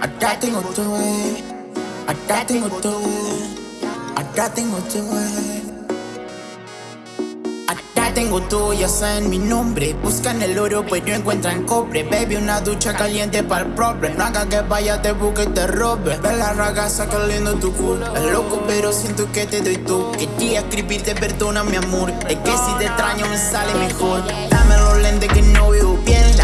Acá tengo todo, eh. Acá tengo todo, eh. Acá tengo todo, eh. Acá tengo todo, ya saben mi nombre. Buscan el oro pero encuentran cobre. Baby, una ducha caliente para el problem No haga que vaya, te busque y te robe. Ve la ragaza caliendo tu culo. Es loco pero siento que te doy tú. Quería escribirte perdona mi amor. Es que si te extraño me sale mejor. Dame los lentes que no veo bien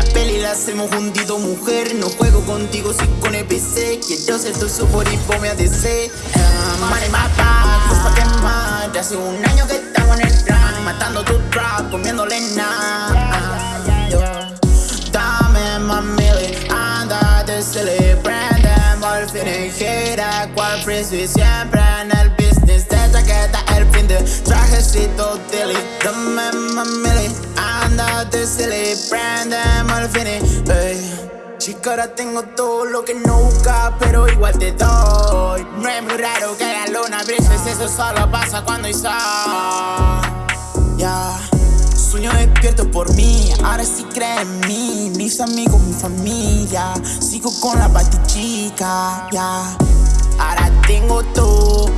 hacemos juntitos mujer. No juego contigo si con el PC Quiero ser tu super y me ADC back, pues pa' quemar Hace un año que estamos en el run Matando tu trap, comiéndole nada. Dame mami, andate, se le prenden Por fin y gira, cual frisbee siempre en el business. De chaqueta, el fin de trajecito dilly. Dame mami, andate, se le prenden Por fin y, ey. Chica, ahora tengo todo lo que no busca, pero igual te doy. No es muy raro que la luna brille, eso solo pasa cuando hay sol. Ya, sueño despierto por mí, ahora sí creen en mí. Mis amigos, mi familia, sigo con la chica, ya. Ahora tengo todo,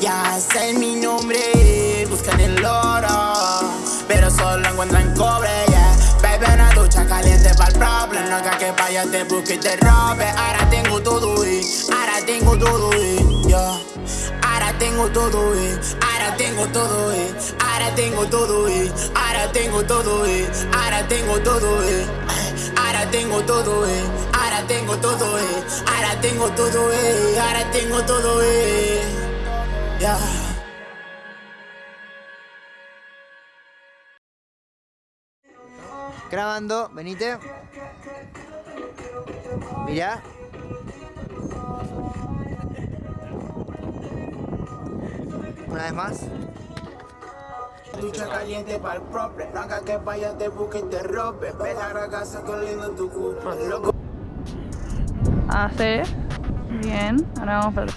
ya sé mi nombre, buscan el oro Pero solo encuentran cobre, haga que vaya, te busque y te robe Ahora tengo todo, eh, ahora tengo todo, eh, yeah Ahora tengo todo, eh, ahora tengo todo, eh Ahora tengo todo, eh, ahora tengo todo, eh Ahora tengo todo, eh Ahora tengo todo, eh Ahora tengo todo, eh Ahora tengo todo, eh Ahora tengo todo, eh Yeah Grabando, venite. Mirá. Una vez más. Ducha caliente para el No haga que vaya, te busque y te robe Ve la ragaza coliendo tu culo Loco Hace. Bien. Ahora vamos para el